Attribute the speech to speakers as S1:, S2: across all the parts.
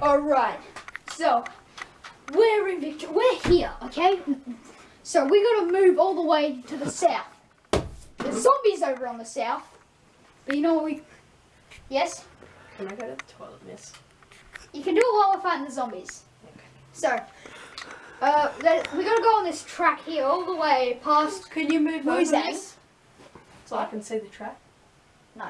S1: Alright, so we're in Victor. We're here, okay? So we gotta move all the way to the south. There's zombies over on the south. But you know what we. Yes?
S2: Can I go to the toilet, miss?
S1: You can do it while we're fighting the zombies. So, uh, we gotta go on this track here all the way past.
S2: Can you move miss? So I can see the track?
S1: No.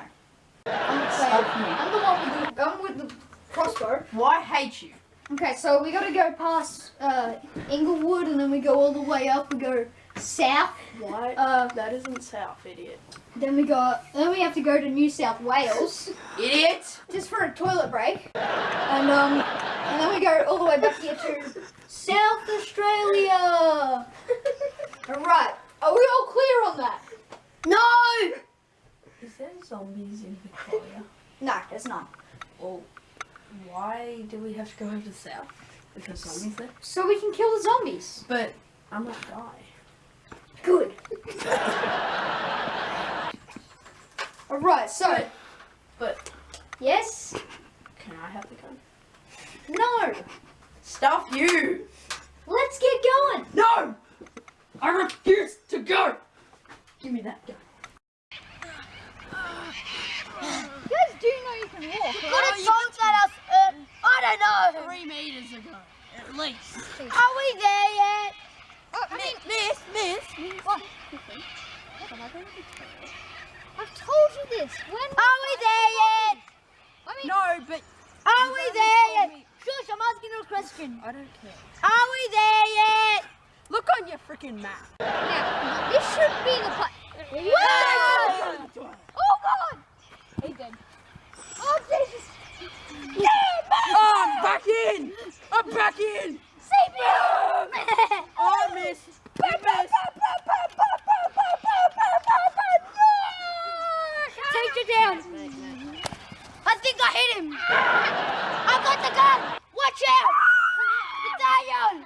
S1: I'm, I'm the one with the, I'm with the crossbow.
S2: Why hate you?
S1: Okay, so we gotta go past uh, Inglewood and then we go all the way up. We go south.
S2: Why?
S1: Uh,
S2: that isn't south, idiot.
S1: then we go. Then we have to go to New South Wales
S2: Idiot!
S1: just for a toilet break. And um, and then we go all the way back here to South Australia. all right. Are we all clear on that? No.
S2: Is there zombies in Victoria?
S1: No, there's none.
S2: well, why do we have to go over the south? Because zombies there?
S1: So we can kill the zombies.
S2: But I might die.
S1: Good. all right. So
S2: But
S1: yes.
S2: can I have the gun?
S1: No.
S2: Stuff you!
S1: Let's get going.
S2: No! I refuse to go! Give me that gun.
S1: You guys do know you can walk.
S3: Could have told that us, uh, I.
S4: Three meters ago, at least.
S3: Are we there yet?
S1: Oh, I mean,
S3: Miss, miss.
S1: what? I've told you this. When
S3: Are we there yet?
S1: I mean,
S4: No, but
S3: Are we there yet? Shush, I'm asking you a question.
S4: I don't care.
S3: Are we there yet?
S4: Look on your freaking map.
S1: now, this shouldn't be the place.
S3: Whoa!
S1: Oh God! He's dead. Oh Jesus!
S4: Oh, I'm back in! I'm back in!
S1: Save me!
S4: Oh, I missed. You missed.
S3: Take it down. I think I hit him. I got the gun. Watch out. Italian.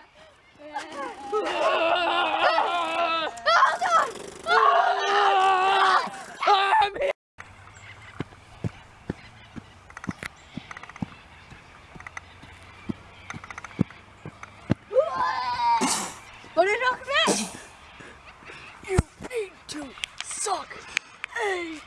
S3: Oh, God.
S4: I'm here.
S3: What did him out?
S4: You need to suck a